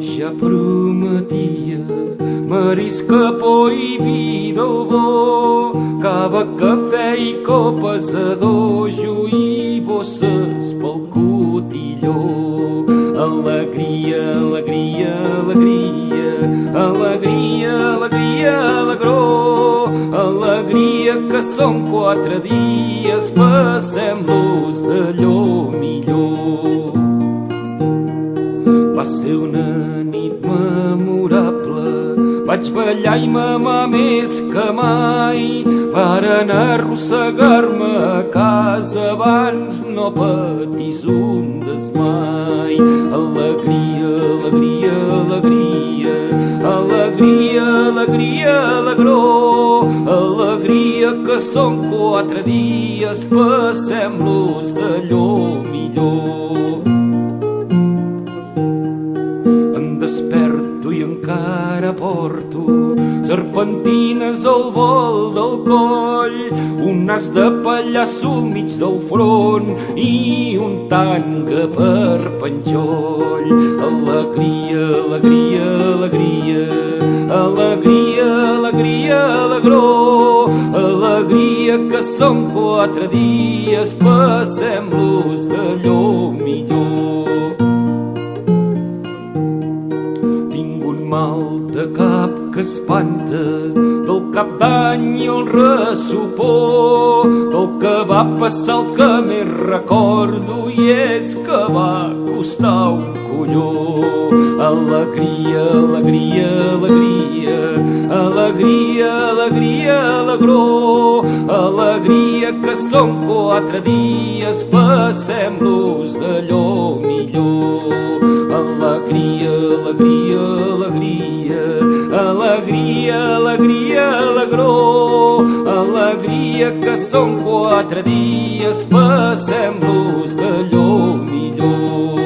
ja prometia marisca, por i vi del bo, cava, cafè i copes a dojo i bosses pel cotilló. Alegria, alegria, alegria, alegria, alegria, alegró, alegria que són quatre dies, passem-los d'allò millor. Ser una nit memorable, vaig ballar i mamar més que mai, varen arrossegar-me a casa abans no patis un desmai. Alegria, alegria, alegria, alegria, alegria, alegró, alegria que són quatre dies, passem-los d'allò millor. Desperto i encara porto serpentines al vol del coll, un nas de pallasso al mig del front i un tanga per penjoll. Alegria, alegria, alegria, alegria, alegria, alegró, alegria que són quatre dies, passem-los d'allò millor. Mal de cap que espanta del cap d'any el ressupor del que va passar el que més recordo i és que va costar un colló. Alegria, alegria, alegria alegria, alegria, alegró. Alegria que són quatre dies passem-los d'allò millor alegria, alegria, alegria, alegria, alegria, alegró, alegria que són quatre dies, passem-los d'allò millor.